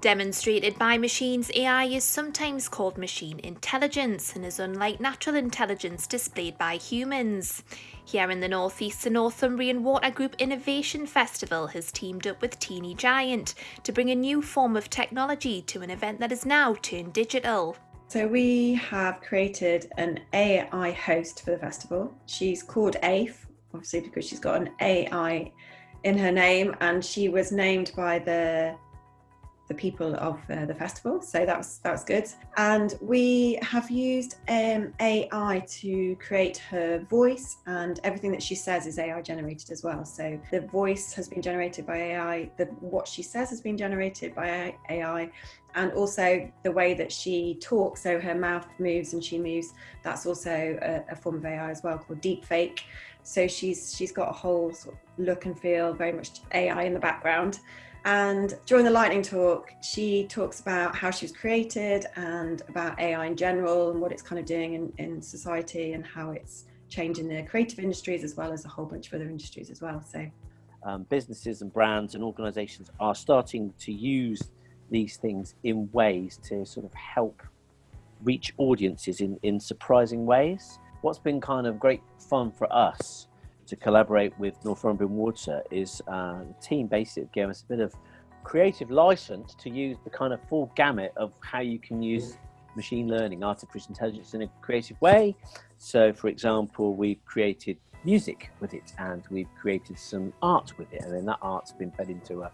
Demonstrated by machines, AI is sometimes called machine intelligence and is unlike natural intelligence displayed by humans. Here in the northeast, the Northumbrian Water Group Innovation Festival has teamed up with Teeny Giant to bring a new form of technology to an event that is now turned digital. So we have created an AI host for the festival. She's called AIF, obviously because she's got an AI in her name and she was named by the the people of uh, the festival. So that's that's good. And we have used um, AI to create her voice, and everything that she says is AI generated as well. So the voice has been generated by AI. The what she says has been generated by AI, and also the way that she talks. So her mouth moves and she moves. That's also a, a form of AI as well called deepfake. So she's she's got a whole sort of look and feel, very much AI in the background. And during the lightning talk, she talks about how she was created and about AI in general and what it's kind of doing in, in society and how it's changing the creative industries as well as a whole bunch of other industries as well. So um, businesses and brands and organizations are starting to use these things in ways to sort of help reach audiences in, in surprising ways. What's been kind of great fun for us to collaborate with Northumbrian Water is uh, the team basically gave us a bit of creative license to use the kind of full gamut of how you can use machine learning, artificial intelligence in a creative way. So for example, we've created music with it and we've created some art with it and then that art's been fed into a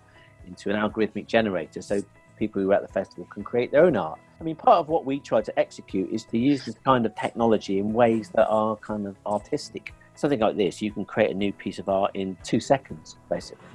into an algorithmic generator so people who are at the festival can create their own art. I mean, part of what we try to execute is to use this kind of technology in ways that are kind of artistic something like this, you can create a new piece of art in two seconds, basically.